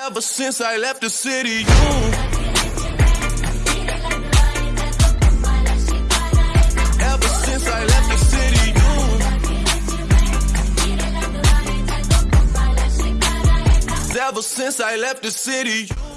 Ever since I left the city, you. Ever since I left the city, you. Ever since I left the city, you.